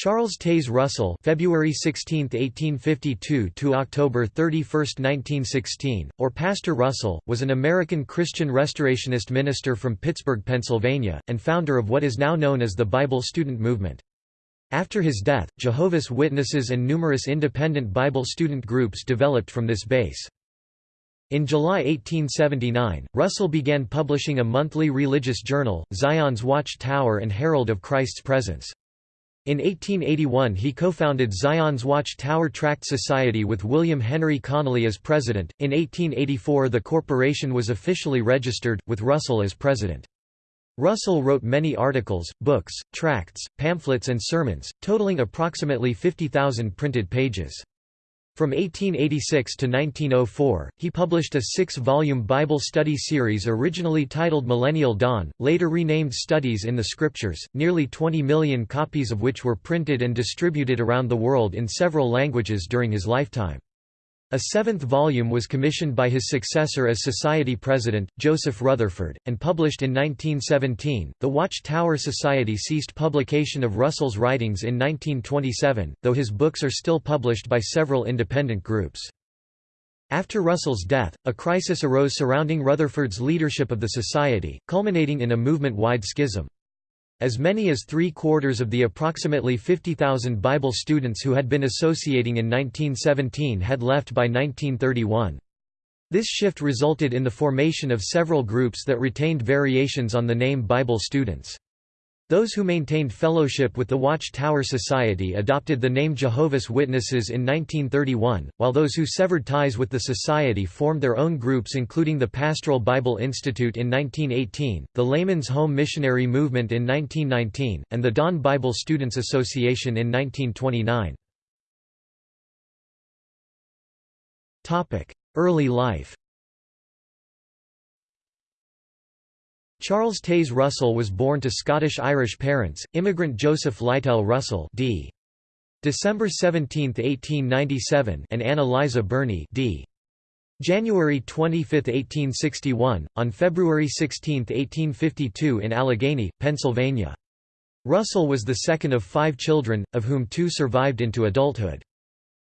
Charles Taze Russell February 16, 1852 to October 31, 1916, or Pastor Russell, was an American Christian Restorationist minister from Pittsburgh, Pennsylvania, and founder of what is now known as the Bible Student Movement. After his death, Jehovah's Witnesses and numerous independent Bible student groups developed from this base. In July 1879, Russell began publishing a monthly religious journal, Zion's Watch Tower and Herald of Christ's Presence. In 1881 he co-founded Zion's Watch Tower Tract Society with William Henry Conley as president. In 1884 the corporation was officially registered, with Russell as president. Russell wrote many articles, books, tracts, pamphlets and sermons, totaling approximately 50,000 printed pages. From 1886 to 1904, he published a six-volume Bible study series originally titled Millennial Dawn, later renamed Studies in the Scriptures, nearly 20 million copies of which were printed and distributed around the world in several languages during his lifetime. A seventh volume was commissioned by his successor as Society president, Joseph Rutherford, and published in 1917. The Watch Tower Society ceased publication of Russell's writings in 1927, though his books are still published by several independent groups. After Russell's death, a crisis arose surrounding Rutherford's leadership of the Society, culminating in a movement-wide schism. As many as three-quarters of the approximately 50,000 Bible students who had been associating in 1917 had left by 1931. This shift resulted in the formation of several groups that retained variations on the name Bible students. Those who maintained fellowship with the Watch Tower Society adopted the name Jehovah's Witnesses in 1931, while those who severed ties with the society formed their own groups including the Pastoral Bible Institute in 1918, the Layman's Home Missionary Movement in 1919, and the Dawn Bible Students Association in 1929. Early life Charles Taze Russell was born to Scottish-Irish parents, immigrant Joseph Lytell Russell d. December 17, 1897 and Ann Eliza Birney d. January 25, 1861, on February 16, 1852 in Allegheny, Pennsylvania. Russell was the second of five children, of whom two survived into adulthood.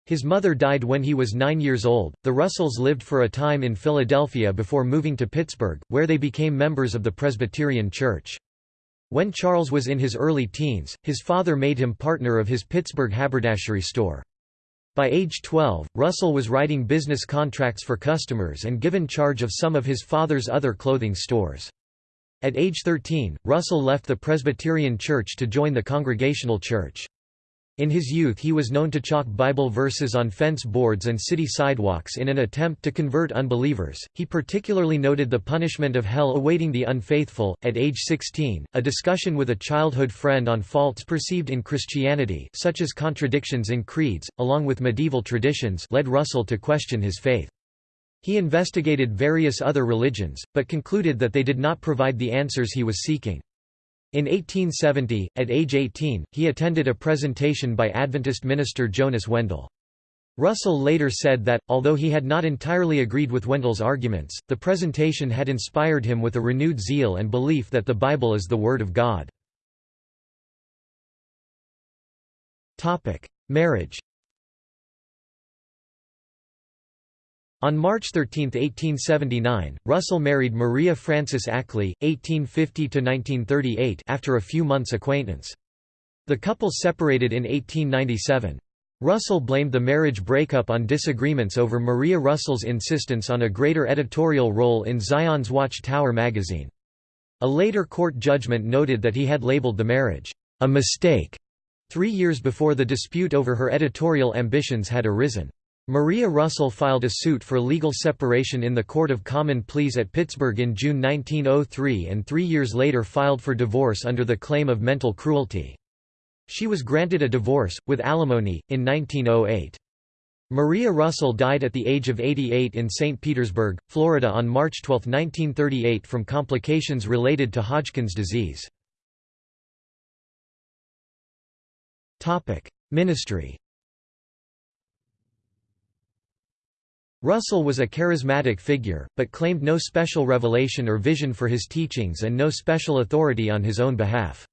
His mother died when he was nine years old. The Russells lived for a time in Philadelphia before moving to Pittsburgh, where they became members of the Presbyterian Church. When Charles was in his early teens, his father made him partner of his Pittsburgh haberdashery store. By age 12, Russell was writing business contracts for customers and given charge of some of his father's other clothing stores. At age 13, Russell left the Presbyterian Church to join the Congregational Church. In his youth he was known to chalk Bible verses on fence boards and city sidewalks in an attempt to convert unbelievers. He particularly noted the punishment of hell awaiting the unfaithful. At age 16, a discussion with a childhood friend on faults perceived in Christianity, such as contradictions in creeds, along with medieval traditions, led Russell to question his faith. He investigated various other religions, but concluded that they did not provide the answers he was seeking. In 1870, at age 18, he attended a presentation by Adventist minister Jonas Wendell. Russell later said that, although he had not entirely agreed with Wendell's arguments, the presentation had inspired him with a renewed zeal and belief that the Bible is the Word of God. Marriage On March 13, 1879, Russell married Maria Frances Ackley, 1850–1938 after a few months' acquaintance. The couple separated in 1897. Russell blamed the marriage breakup on disagreements over Maria Russell's insistence on a greater editorial role in Zion's Watch Tower magazine. A later court judgment noted that he had labeled the marriage, "...a mistake", three years before the dispute over her editorial ambitions had arisen. Maria Russell filed a suit for legal separation in the Court of Common Pleas at Pittsburgh in June 1903 and three years later filed for divorce under the claim of mental cruelty. She was granted a divorce, with alimony, in 1908. Maria Russell died at the age of 88 in St. Petersburg, Florida on March 12, 1938 from complications related to Hodgkin's disease. Ministry Russell was a charismatic figure, but claimed no special revelation or vision for his teachings and no special authority on his own behalf.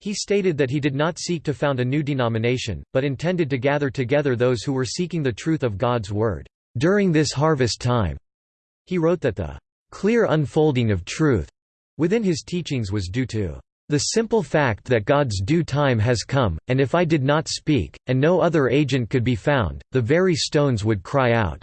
He stated that he did not seek to found a new denomination, but intended to gather together those who were seeking the truth of God's Word. During this harvest time, he wrote that the clear unfolding of truth within his teachings was due to the simple fact that God's due time has come, and if I did not speak, and no other agent could be found, the very stones would cry out."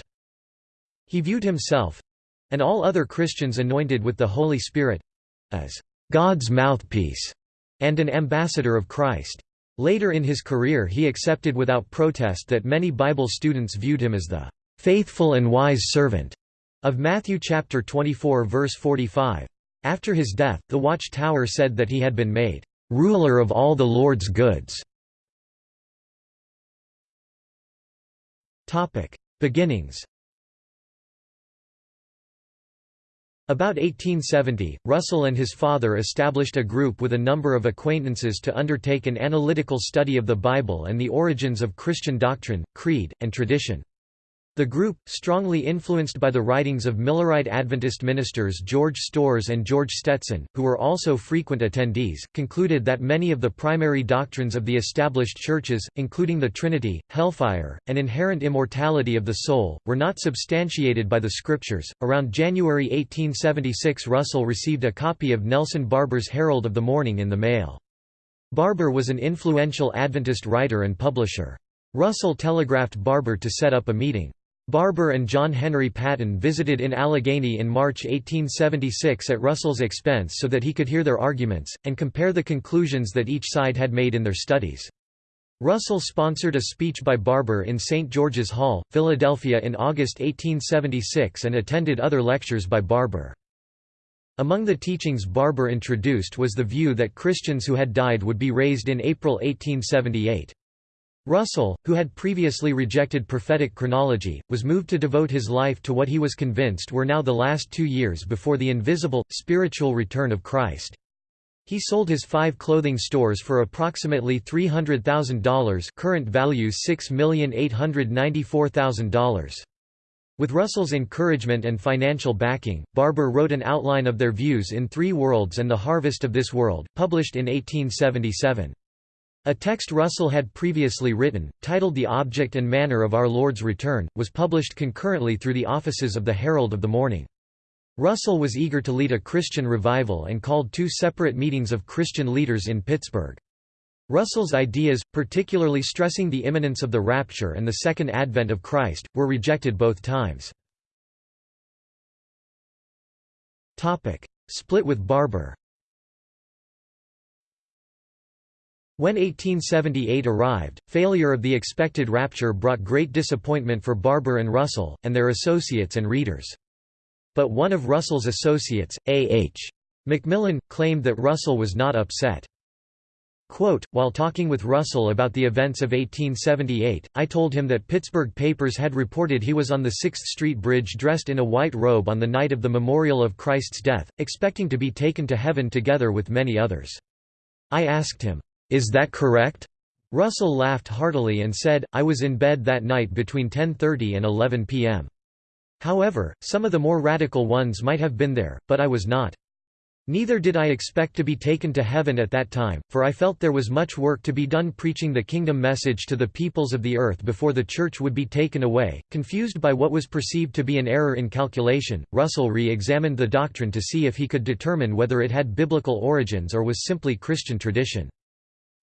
He viewed himself—and all other Christians anointed with the Holy Spirit—as God's mouthpiece and an ambassador of Christ. Later in his career he accepted without protest that many Bible students viewed him as the "faithful and wise servant" of Matthew chapter 24 verse 45. After his death, the Watch Tower said that he had been made ruler of all the Lord's goods. Topic: Beginnings About 1870, Russell and his father established a group with a number of acquaintances to undertake an analytical study of the Bible and the origins of Christian doctrine, creed, and tradition. The group, strongly influenced by the writings of Millerite Adventist ministers George Storrs and George Stetson, who were also frequent attendees, concluded that many of the primary doctrines of the established churches, including the Trinity, hellfire, and inherent immortality of the soul, were not substantiated by the scriptures. Around January 1876, Russell received a copy of Nelson Barbour's Herald of the Morning in the mail. Barbour was an influential Adventist writer and publisher. Russell telegraphed Barbour to set up a meeting. Barbour and John Henry Patton visited in Allegheny in March 1876 at Russell's expense so that he could hear their arguments, and compare the conclusions that each side had made in their studies. Russell sponsored a speech by Barbour in St. George's Hall, Philadelphia in August 1876 and attended other lectures by Barbour. Among the teachings Barbour introduced was the view that Christians who had died would be raised in April 1878. Russell, who had previously rejected prophetic chronology, was moved to devote his life to what he was convinced were now the last two years before the invisible, spiritual return of Christ. He sold his five clothing stores for approximately $300,000 current value $6,894,000. With Russell's encouragement and financial backing, Barbour wrote an outline of their views in Three Worlds and the Harvest of This World, published in 1877. A text Russell had previously written, titled The Object and Manner of Our Lord's Return, was published concurrently through the offices of the Herald of the Morning. Russell was eager to lead a Christian revival and called two separate meetings of Christian leaders in Pittsburgh. Russell's ideas, particularly stressing the imminence of the rapture and the second advent of Christ, were rejected both times. Split with Barbour When 1878 arrived, failure of the expected rapture brought great disappointment for Barbour and Russell, and their associates and readers. But one of Russell's associates, A. H. Macmillan, claimed that Russell was not upset. Quote, While talking with Russell about the events of 1878, I told him that Pittsburgh papers had reported he was on the 6th Street Bridge dressed in a white robe on the night of the memorial of Christ's death, expecting to be taken to heaven together with many others. I asked him, is that correct? Russell laughed heartily and said, I was in bed that night between 10.30 and 11 p.m. However, some of the more radical ones might have been there, but I was not. Neither did I expect to be taken to heaven at that time, for I felt there was much work to be done preaching the kingdom message to the peoples of the earth before the church would be taken away. Confused by what was perceived to be an error in calculation, Russell re examined the doctrine to see if he could determine whether it had biblical origins or was simply Christian tradition.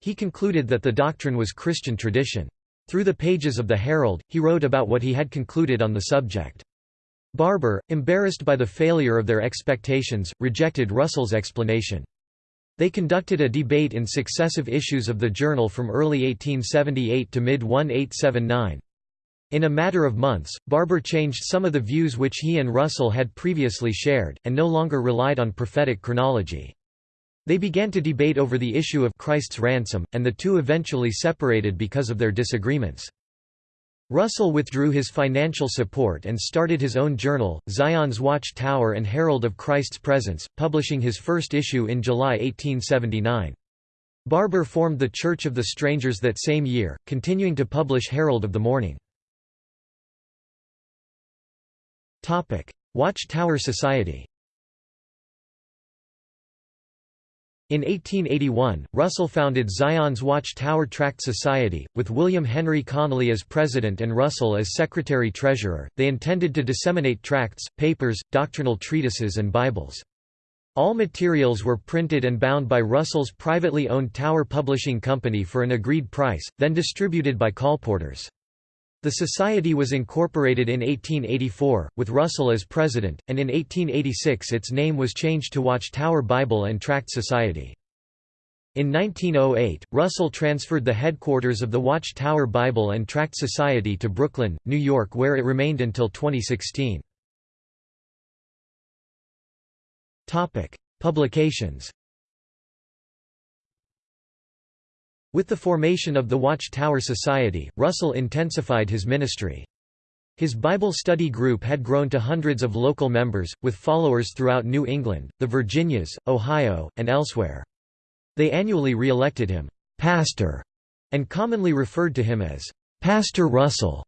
He concluded that the doctrine was Christian tradition. Through the pages of the Herald, he wrote about what he had concluded on the subject. Barbour, embarrassed by the failure of their expectations, rejected Russell's explanation. They conducted a debate in successive issues of the journal from early 1878 to mid-1879. In a matter of months, Barbour changed some of the views which he and Russell had previously shared, and no longer relied on prophetic chronology. They began to debate over the issue of Christ's ransom, and the two eventually separated because of their disagreements. Russell withdrew his financial support and started his own journal, Zion's Watch Tower and Herald of Christ's Presence, publishing his first issue in July 1879. Barbour formed the Church of the Strangers that same year, continuing to publish Herald of the Morning. Watch Tower Society In 1881, Russell founded Zion's Watch Tower Tract Society, with William Henry Conley as president and Russell as secretary-treasurer. They intended to disseminate tracts, papers, doctrinal treatises and Bibles. All materials were printed and bound by Russell's privately owned Tower Publishing Company for an agreed price, then distributed by colporteurs. The society was incorporated in 1884, with Russell as president, and in 1886 its name was changed to Watch Tower Bible and Tract Society. In 1908, Russell transferred the headquarters of the Watch Tower Bible and Tract Society to Brooklyn, New York where it remained until 2016. Publications With the formation of the Watch Tower Society, Russell intensified his ministry. His Bible study group had grown to hundreds of local members, with followers throughout New England, the Virginias, Ohio, and elsewhere. They annually re-elected him, "'Pastor' and commonly referred to him as, "'Pastor Russell'.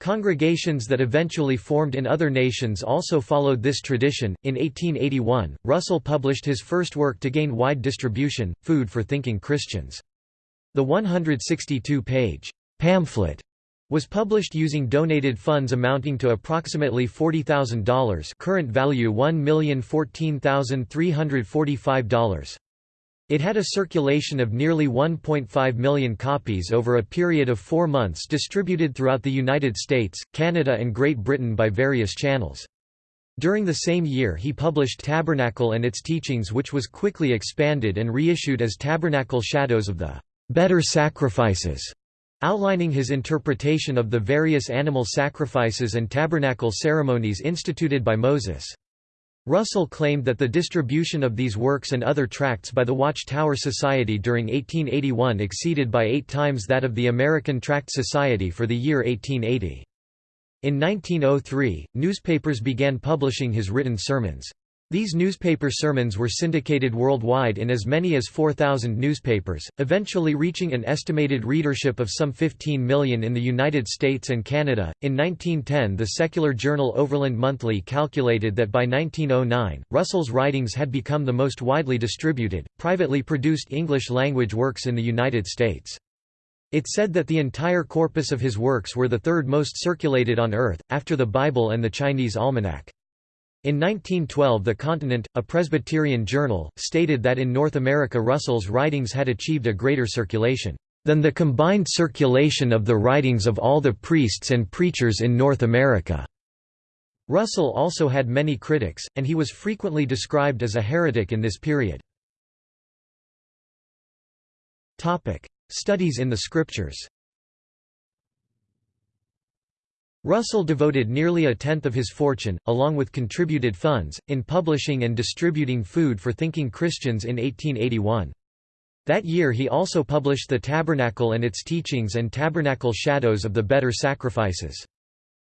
Congregations that eventually formed in other nations also followed this tradition. In 1881, Russell published his first work to gain wide distribution, Food for Thinking Christians. The 162-page pamphlet was published using donated funds amounting to approximately $40,000 current value $1,014,345. It had a circulation of nearly 1.5 million copies over a period of four months distributed throughout the United States, Canada and Great Britain by various channels. During the same year he published Tabernacle and its teachings which was quickly expanded and reissued as Tabernacle Shadows of the better sacrifices, outlining his interpretation of the various animal sacrifices and tabernacle ceremonies instituted by Moses. Russell claimed that the distribution of these works and other tracts by the Watch Tower Society during 1881 exceeded by eight times that of the American Tract Society for the year 1880. In 1903, newspapers began publishing his written sermons. These newspaper sermons were syndicated worldwide in as many as 4,000 newspapers, eventually reaching an estimated readership of some 15 million in the United States and Canada. In 1910, the secular journal Overland Monthly calculated that by 1909, Russell's writings had become the most widely distributed, privately produced English language works in the United States. It said that the entire corpus of his works were the third most circulated on Earth, after the Bible and the Chinese Almanac. In 1912 The Continent, a Presbyterian journal, stated that in North America Russell's writings had achieved a greater circulation, "...than the combined circulation of the writings of all the priests and preachers in North America." Russell also had many critics, and he was frequently described as a heretic in this period. Studies in the Scriptures Russell devoted nearly a tenth of his fortune, along with contributed funds, in publishing and distributing Food for Thinking Christians in 1881. That year he also published The Tabernacle and its Teachings and Tabernacle Shadows of the Better Sacrifices.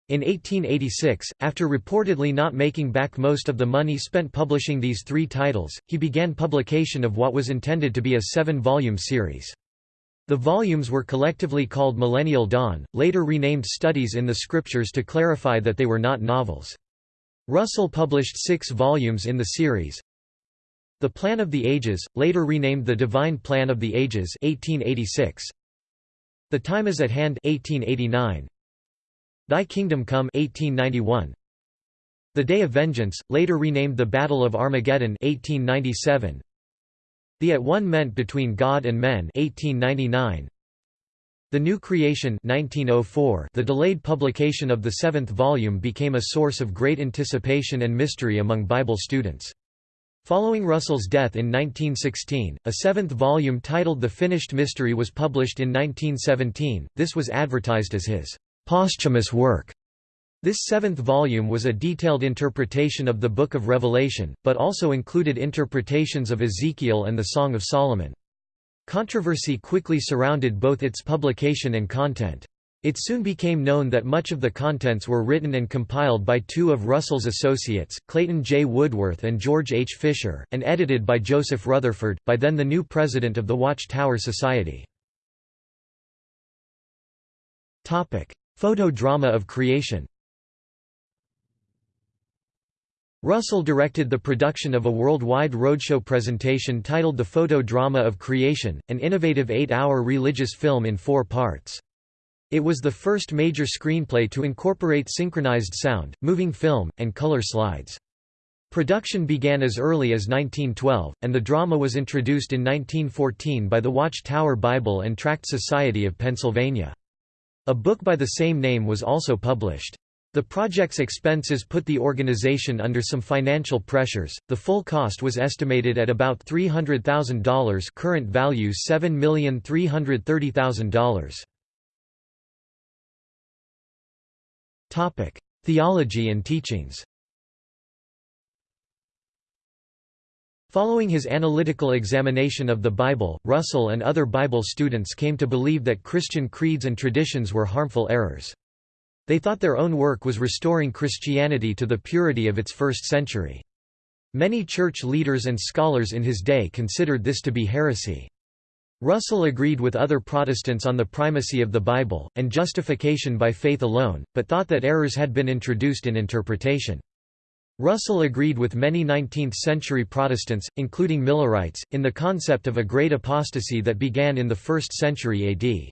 In 1886, after reportedly not making back most of the money spent publishing these three titles, he began publication of what was intended to be a seven-volume series. The volumes were collectively called Millennial Dawn, later renamed Studies in the Scriptures to clarify that they were not novels. Russell published six volumes in the series. The Plan of the Ages, later renamed The Divine Plan of the Ages 1886. The Time is at Hand 1889. Thy Kingdom Come 1891. The Day of Vengeance, later renamed The Battle of Armageddon 1897. The At-one-ment between God and Men 1899. The New Creation 1904 The delayed publication of the seventh volume became a source of great anticipation and mystery among Bible students. Following Russell's death in 1916, a seventh volume titled The Finished Mystery was published in 1917, this was advertised as his posthumous work. This seventh volume was a detailed interpretation of the Book of Revelation, but also included interpretations of Ezekiel and the Song of Solomon. Controversy quickly surrounded both its publication and content. It soon became known that much of the contents were written and compiled by two of Russell's associates, Clayton J. Woodworth and George H. Fisher, and edited by Joseph Rutherford, by then the new president of the Watch Tower Society. Photo drama of creation Russell directed the production of a worldwide roadshow presentation titled The Photo Drama of Creation, an innovative eight-hour religious film in four parts. It was the first major screenplay to incorporate synchronized sound, moving film, and color slides. Production began as early as 1912, and the drama was introduced in 1914 by the Watch-Tower Bible and Tract Society of Pennsylvania. A book by the same name was also published. The project's expenses put the organization under some financial pressures. The full cost was estimated at about $300,000, current value $7,330,000. Topic: Theology and teachings. Following his analytical examination of the Bible, Russell and other Bible students came to believe that Christian creeds and traditions were harmful errors. They thought their own work was restoring Christianity to the purity of its first century. Many church leaders and scholars in his day considered this to be heresy. Russell agreed with other Protestants on the primacy of the Bible, and justification by faith alone, but thought that errors had been introduced in interpretation. Russell agreed with many 19th-century Protestants, including Millerites, in the concept of a great apostasy that began in the 1st century AD.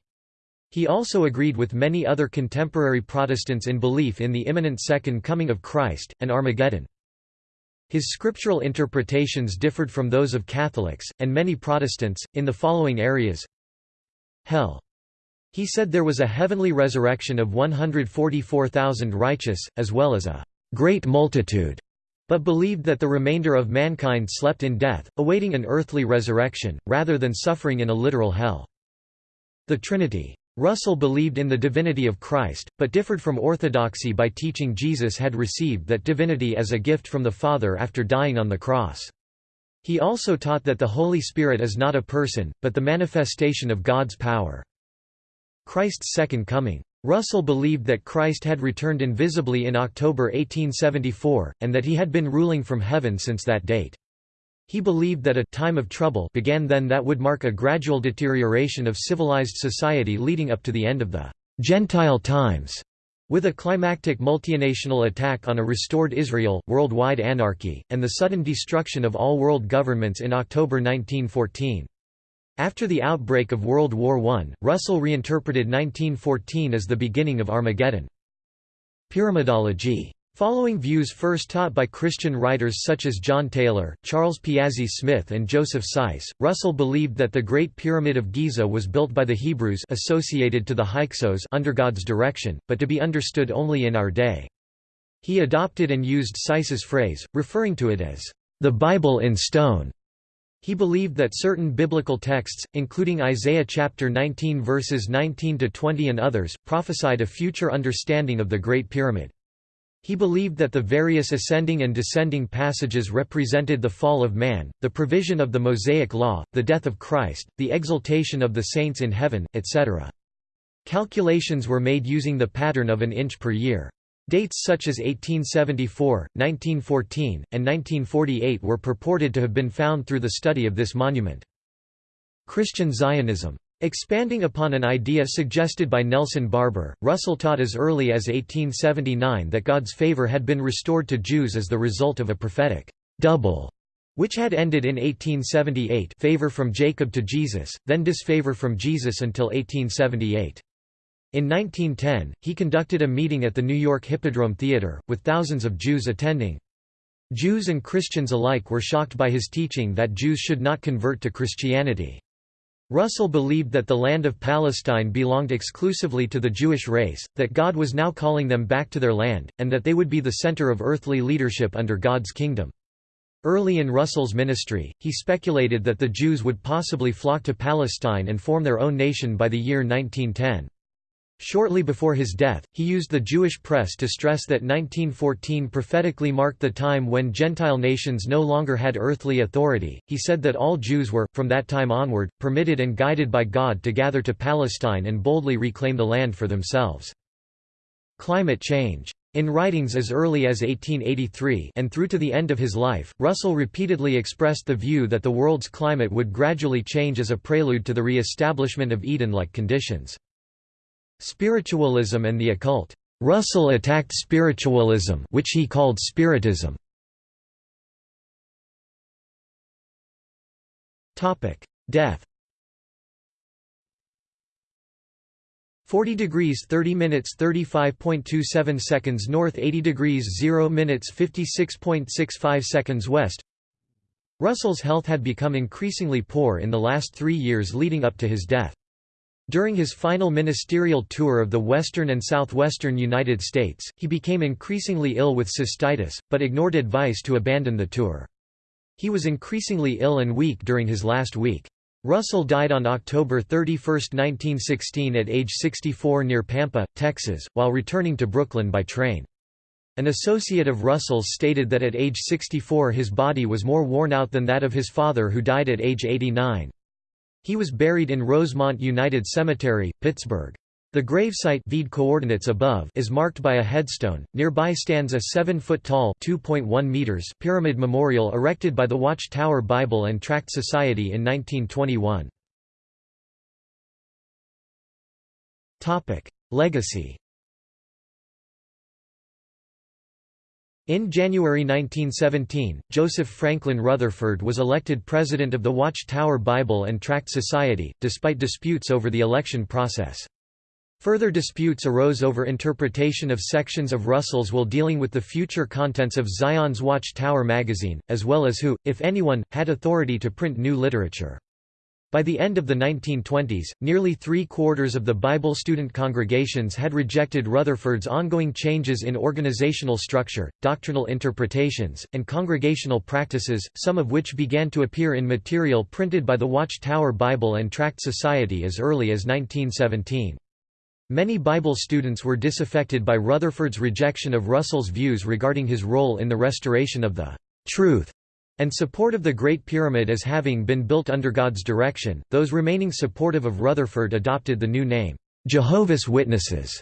He also agreed with many other contemporary Protestants in belief in the imminent second coming of Christ, and Armageddon. His scriptural interpretations differed from those of Catholics, and many Protestants, in the following areas Hell. He said there was a heavenly resurrection of 144,000 righteous, as well as a great multitude, but believed that the remainder of mankind slept in death, awaiting an earthly resurrection, rather than suffering in a literal hell. The Trinity. Russell believed in the divinity of Christ, but differed from orthodoxy by teaching Jesus had received that divinity as a gift from the Father after dying on the cross. He also taught that the Holy Spirit is not a person, but the manifestation of God's power. Christ's second coming. Russell believed that Christ had returned invisibly in October 1874, and that he had been ruling from heaven since that date. He believed that a time of trouble began then that would mark a gradual deterioration of civilized society leading up to the end of the Gentile times, with a climactic multinational attack on a restored Israel, worldwide anarchy, and the sudden destruction of all world governments in October 1914. After the outbreak of World War I, Russell reinterpreted 1914 as the beginning of Armageddon. Pyramidology Following views first taught by Christian writers such as John Taylor, Charles Piazzi Smyth and Joseph Seiss, Russell believed that the Great Pyramid of Giza was built by the Hebrews associated to the Hyksos under God's direction, but to be understood only in our day. He adopted and used Seiss's phrase, referring to it as, "...the Bible in stone." He believed that certain biblical texts, including Isaiah chapter 19 verses 19 to 20 and others, prophesied a future understanding of the Great Pyramid. He believed that the various ascending and descending passages represented the fall of man, the provision of the Mosaic Law, the death of Christ, the exaltation of the saints in heaven, etc. Calculations were made using the pattern of an inch per year. Dates such as 1874, 1914, and 1948 were purported to have been found through the study of this monument. Christian Zionism Expanding upon an idea suggested by Nelson Barbour, Russell taught as early as 1879 that God's favor had been restored to Jews as the result of a prophetic double, which had ended in 1878 favor from Jacob to Jesus, then disfavor from Jesus until 1878. In 1910, he conducted a meeting at the New York Hippodrome Theater, with thousands of Jews attending. Jews and Christians alike were shocked by his teaching that Jews should not convert to Christianity. Russell believed that the land of Palestine belonged exclusively to the Jewish race, that God was now calling them back to their land, and that they would be the center of earthly leadership under God's kingdom. Early in Russell's ministry, he speculated that the Jews would possibly flock to Palestine and form their own nation by the year 1910. Shortly before his death, he used the Jewish press to stress that 1914 prophetically marked the time when Gentile nations no longer had earthly authority. He said that all Jews were, from that time onward, permitted and guided by God to gather to Palestine and boldly reclaim the land for themselves. Climate change. In writings as early as 1883 and through to the end of his life, Russell repeatedly expressed the view that the world's climate would gradually change as a prelude to the re-establishment of Eden-like conditions. Spiritualism and the occult. Russell attacked spiritualism which he called spiritism. Death 40 degrees 30 minutes 35.27 seconds north 80 degrees 0 minutes 56.65 seconds west Russell's health had become increasingly poor in the last three years leading up to his death. During his final ministerial tour of the western and southwestern United States, he became increasingly ill with cystitis, but ignored advice to abandon the tour. He was increasingly ill and weak during his last week. Russell died on October 31, 1916 at age 64 near Pampa, Texas, while returning to Brooklyn by train. An associate of Russell's stated that at age 64 his body was more worn out than that of his father who died at age 89. He was buried in Rosemont United Cemetery, Pittsburgh. The gravesite Vede coordinates above is marked by a headstone. Nearby stands a 7-foot-tall (2.1 meters) pyramid memorial erected by the Watchtower Bible and Tract Society in 1921. Topic: Legacy. In January 1917, Joseph Franklin Rutherford was elected president of the Watchtower Bible and Tract Society, despite disputes over the election process. Further disputes arose over interpretation of sections of Russell's will dealing with the future contents of Zion's Watch Tower magazine, as well as who, if anyone, had authority to print new literature. By the end of the 1920s, nearly three-quarters of the Bible student congregations had rejected Rutherford's ongoing changes in organizational structure, doctrinal interpretations, and congregational practices, some of which began to appear in material printed by the Watch Tower Bible and Tract Society as early as 1917. Many Bible students were disaffected by Rutherford's rejection of Russell's views regarding his role in the restoration of the truth and support of the Great Pyramid as having been built under God's direction. Those remaining supportive of Rutherford adopted the new name, Jehovah's Witnesses,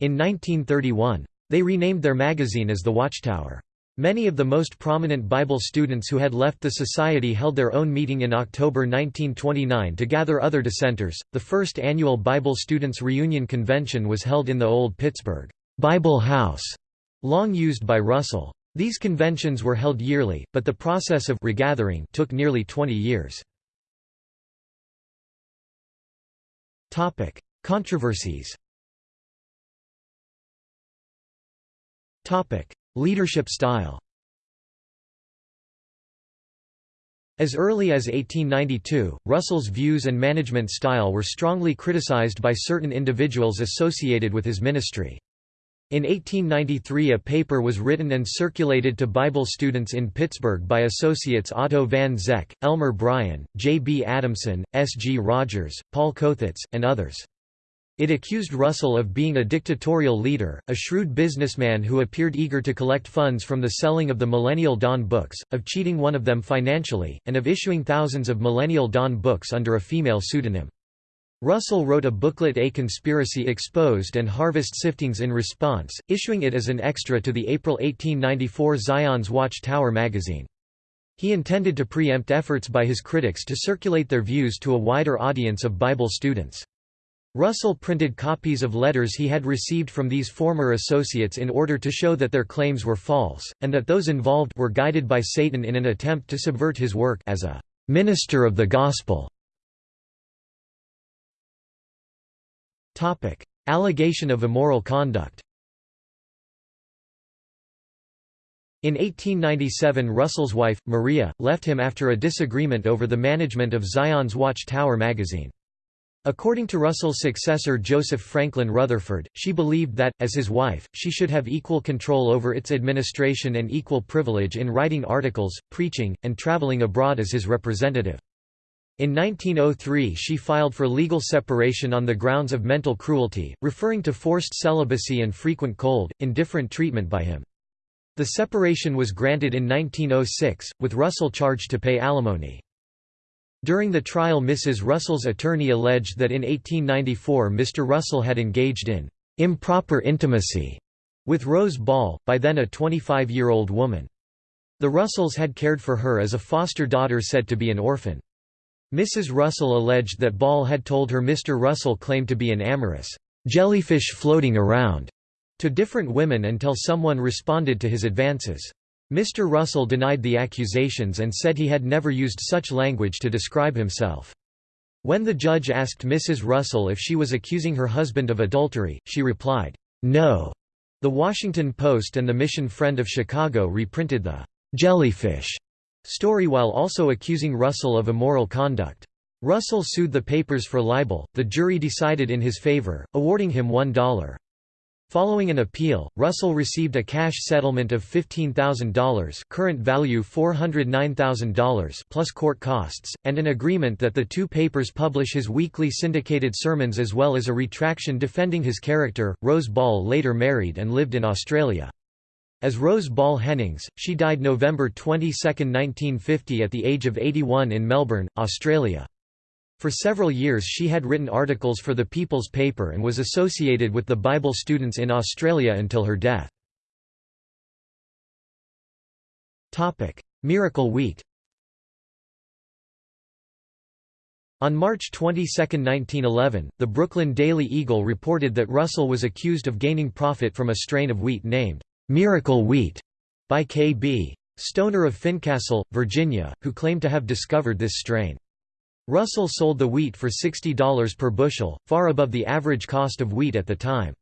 in 1931. They renamed their magazine as The Watchtower. Many of the most prominent Bible students who had left the society held their own meeting in October 1929 to gather other dissenters. The first annual Bible Students Reunion Convention was held in the Old Pittsburgh Bible House, long used by Russell. These conventions were held yearly, but the process of regathering took nearly 20 years. Topic: Controversies. Topic: Leadership style As early as 1892, Russell's views and management style were strongly criticized by certain individuals associated with his ministry. In 1893 a paper was written and circulated to Bible students in Pittsburgh by associates Otto von Zech, Elmer Bryan, J. B. Adamson, S. G. Rogers, Paul Kothitz, and others. It accused Russell of being a dictatorial leader, a shrewd businessman who appeared eager to collect funds from the selling of the Millennial Dawn books, of cheating one of them financially, and of issuing thousands of Millennial Dawn books under a female pseudonym. Russell wrote a booklet A Conspiracy Exposed and Harvest Siftings in response, issuing it as an extra to the April 1894 Zion's Watch Tower magazine. He intended to preempt efforts by his critics to circulate their views to a wider audience of Bible students. Russell printed copies of letters he had received from these former associates in order to show that their claims were false, and that those involved were guided by Satan in an attempt to subvert his work as a minister of the gospel. Allegation of immoral conduct In 1897 Russell's wife, Maria, left him after a disagreement over the management of Zion's Watch Tower magazine. According to Russell's successor Joseph Franklin Rutherford, she believed that, as his wife, she should have equal control over its administration and equal privilege in writing articles, preaching, and traveling abroad as his representative. In 1903 she filed for legal separation on the grounds of mental cruelty, referring to forced celibacy and frequent cold, indifferent treatment by him. The separation was granted in 1906, with Russell charged to pay alimony. During the trial Mrs. Russell's attorney alleged that in 1894 Mr. Russell had engaged in improper intimacy with Rose Ball, by then a 25-year-old woman. The Russells had cared for her as a foster daughter said to be an orphan. Mrs. Russell alleged that Ball had told her Mr. Russell claimed to be an amorous jellyfish floating around to different women until someone responded to his advances. Mr. Russell denied the accusations and said he had never used such language to describe himself. When the judge asked Mrs. Russell if she was accusing her husband of adultery, she replied, "'No'". The Washington Post and the Mission Friend of Chicago reprinted the "'Jellyfish' story while also accusing Russell of immoral conduct. Russell sued the papers for libel, the jury decided in his favor, awarding him $1. Following an appeal, Russell received a cash settlement of $15,000 current value $409,000 plus court costs, and an agreement that the two papers publish his weekly syndicated sermons as well as a retraction defending his character. Rose Ball later married and lived in Australia. As Rose Ball Hennings, she died November 22, 1950 at the age of 81 in Melbourne, Australia. For several years she had written articles for the People's Paper and was associated with the Bible students in Australia until her death. Miracle Wheat On March 22, 1911, the Brooklyn Daily Eagle reported that Russell was accused of gaining profit from a strain of wheat named Miracle Wheat by K.B. Stoner of Fincastle, Virginia, who claimed to have discovered this strain. Russell sold the wheat for $60 per bushel, far above the average cost of wheat at the time.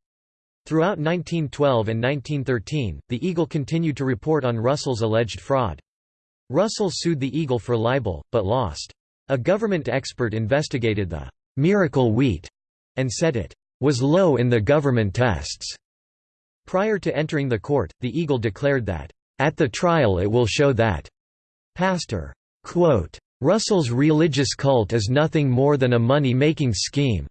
Throughout 1912 and 1913, the Eagle continued to report on Russell's alleged fraud. Russell sued the Eagle for libel, but lost. A government expert investigated the «miracle wheat» and said it «was low in the government tests». Prior to entering the court, the Eagle declared that «at the trial it will show that» Pastor quote, Russell's religious cult is nothing more than a money-making scheme.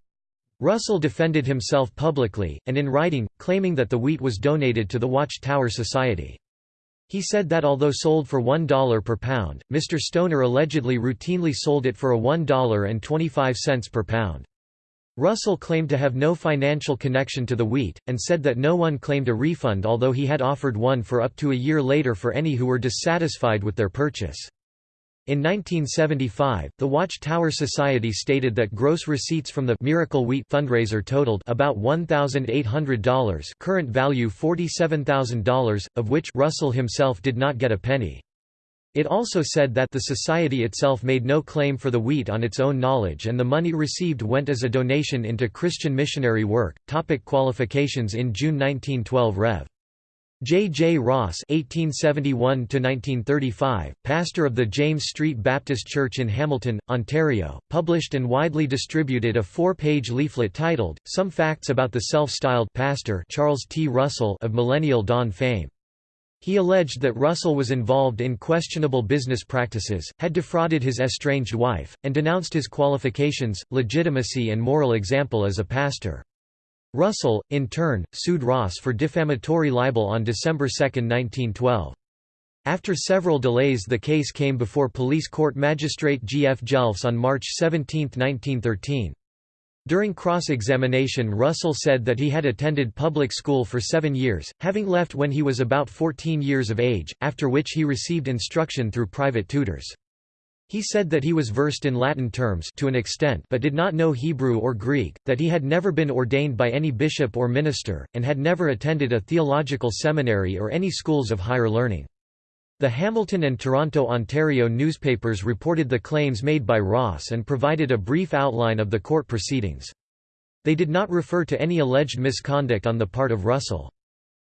Russell defended himself publicly, and in writing, claiming that the wheat was donated to the Watchtower Society. He said that although sold for $1 per pound, Mr. Stoner allegedly routinely sold it for a $1.25 per pound. Russell claimed to have no financial connection to the wheat, and said that no one claimed a refund although he had offered one for up to a year later for any who were dissatisfied with their purchase. In 1975, the Watchtower Society stated that gross receipts from the Miracle Wheat fundraiser totaled about $1,800 current value $47,000, of which Russell himself did not get a penny. It also said that the society itself made no claim for the wheat on its own knowledge and the money received went as a donation into Christian missionary work. Topic qualifications In June 1912 Rev. J. J. Ross (1871–1935), pastor of the James Street Baptist Church in Hamilton, Ontario, published and widely distributed a four-page leaflet titled "Some Facts About the Self-Styled Pastor Charles T. Russell of Millennial Dawn Fame." He alleged that Russell was involved in questionable business practices, had defrauded his estranged wife, and denounced his qualifications, legitimacy and moral example as a pastor. Russell, in turn, sued Ross for defamatory libel on December 2, 1912. After several delays the case came before police court magistrate G. F. Jelfs on March 17, 1913. During cross-examination Russell said that he had attended public school for seven years, having left when he was about 14 years of age, after which he received instruction through private tutors. He said that he was versed in Latin terms to an extent but did not know Hebrew or Greek, that he had never been ordained by any bishop or minister, and had never attended a theological seminary or any schools of higher learning. The Hamilton and Toronto, Ontario newspapers reported the claims made by Ross and provided a brief outline of the court proceedings. They did not refer to any alleged misconduct on the part of Russell.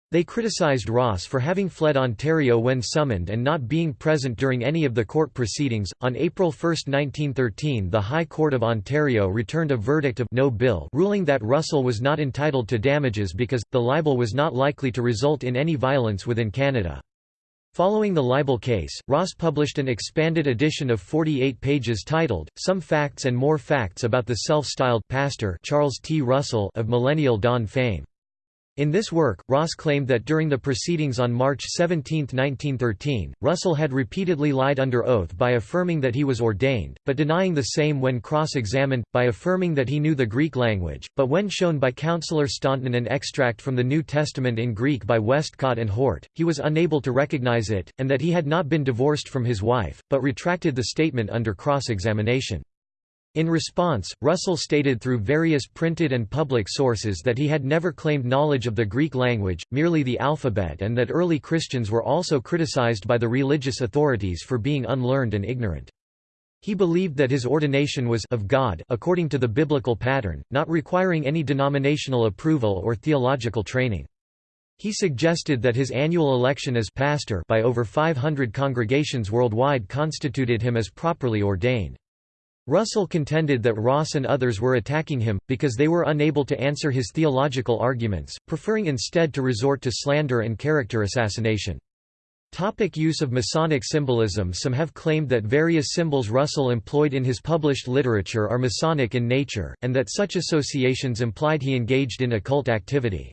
They criticized Ross for having fled Ontario when summoned and not being present during any of the court proceedings. On April 1, 1913, the High Court of Ontario returned a verdict of no bill, ruling that Russell was not entitled to damages because the libel was not likely to result in any violence within Canada. Following the libel case, Ross published an expanded edition of 48 pages titled, Some Facts and More Facts About the Self-Styled Pastor Charles T. Russell of Millennial Dawn fame. In this work, Ross claimed that during the proceedings on March 17, 1913, Russell had repeatedly lied under oath by affirming that he was ordained, but denying the same when cross-examined, by affirming that he knew the Greek language, but when shown by Counselor Staunton an extract from the New Testament in Greek by Westcott and Hort, he was unable to recognize it, and that he had not been divorced from his wife, but retracted the statement under cross-examination. In response, Russell stated through various printed and public sources that he had never claimed knowledge of the Greek language, merely the alphabet and that early Christians were also criticized by the religious authorities for being unlearned and ignorant. He believed that his ordination was of God according to the biblical pattern, not requiring any denominational approval or theological training. He suggested that his annual election as pastor by over 500 congregations worldwide constituted him as properly ordained. Russell contended that Ross and others were attacking him, because they were unable to answer his theological arguments, preferring instead to resort to slander and character assassination. Topic use of Masonic symbolism Some have claimed that various symbols Russell employed in his published literature are Masonic in nature, and that such associations implied he engaged in occult activity.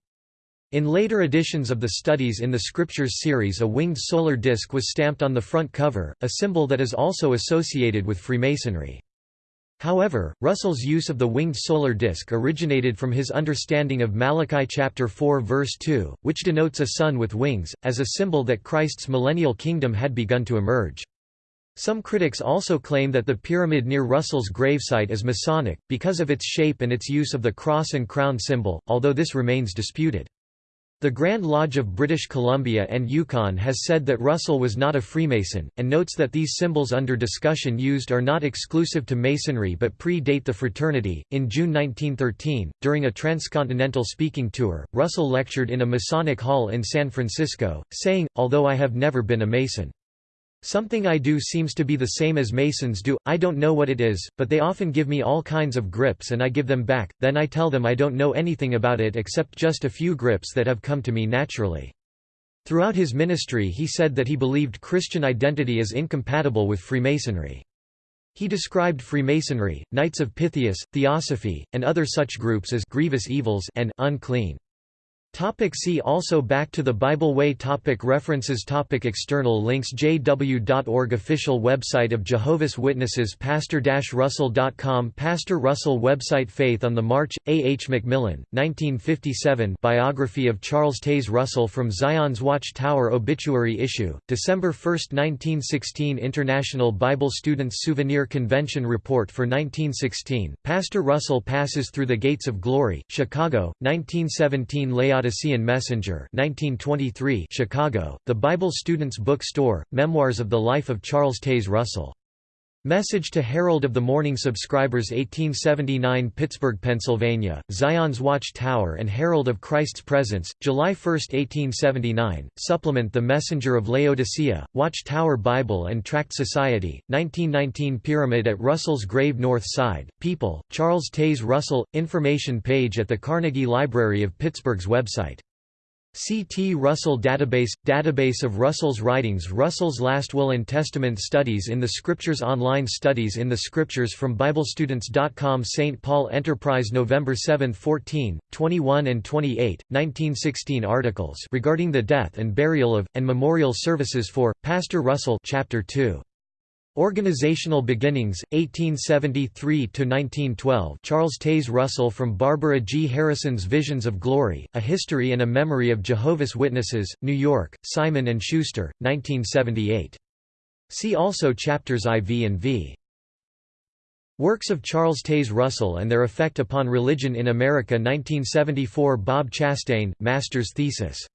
In later editions of the Studies in the Scriptures series a winged solar disk was stamped on the front cover, a symbol that is also associated with Freemasonry. However, Russell's use of the winged solar disk originated from his understanding of Malachi chapter 4 verse 2, which denotes a sun with wings, as a symbol that Christ's millennial kingdom had begun to emerge. Some critics also claim that the pyramid near Russell's gravesite is Masonic, because of its shape and its use of the cross and crown symbol, although this remains disputed. The Grand Lodge of British Columbia and Yukon has said that Russell was not a Freemason, and notes that these symbols under discussion used are not exclusive to Masonry but pre-date the fraternity. In June 1913, during a transcontinental speaking tour, Russell lectured in a Masonic hall in San Francisco, saying, Although I have never been a Mason. Something I do seems to be the same as Masons do, I don't know what it is, but they often give me all kinds of grips and I give them back, then I tell them I don't know anything about it except just a few grips that have come to me naturally. Throughout his ministry he said that he believed Christian identity is incompatible with Freemasonry. He described Freemasonry, Knights of Pythias, Theosophy, and other such groups as grievous evils and unclean. Topic see also Back to the Bible Way topic References topic External links jw.org Official website of Jehovah's Witnesses Pastor-Russell.com Pastor Russell website Faith on the March, A. H. Macmillan, 1957 Biography of Charles Taze Russell from Zion's Watch Tower Obituary Issue, December 1, 1916 International Bible Students Souvenir Convention Report for 1916, Pastor Russell Passes Through the Gates of Glory, Chicago, 1917 Layout Laodicean Messenger 1923 Chicago, The Bible Students Book Store, Memoirs of the Life of Charles Taze Russell. Message to Herald of the Morning Subscribers 1879 Pittsburgh, Pennsylvania, Zion's Watch Tower and Herald of Christ's Presence, July 1, 1879, Supplement The Messenger of Laodicea, Watch Tower Bible and Tract Society, 1919 Pyramid at Russell's Grave North Side, People, Charles Taze Russell, information page at the Carnegie Library of Pittsburgh's website C. T. Russell Database – Database of Russell's writings Russell's Last Will and Testament Studies in the Scriptures Online Studies in the Scriptures from BibleStudents.com St. Paul Enterprise November 7, 14, 21 and 28, 1916 Articles regarding the death and burial of, and memorial services for, Pastor Russell Chapter 2 Organizational Beginnings, 1873–1912 Charles Taze Russell from Barbara G. Harrison's Visions of Glory, A History and a Memory of Jehovah's Witnesses, New York, Simon & Schuster, 1978. See also chapters IV and V. Works of Charles Taze Russell and Their Effect Upon Religion in America 1974 Bob Chastain, Master's Thesis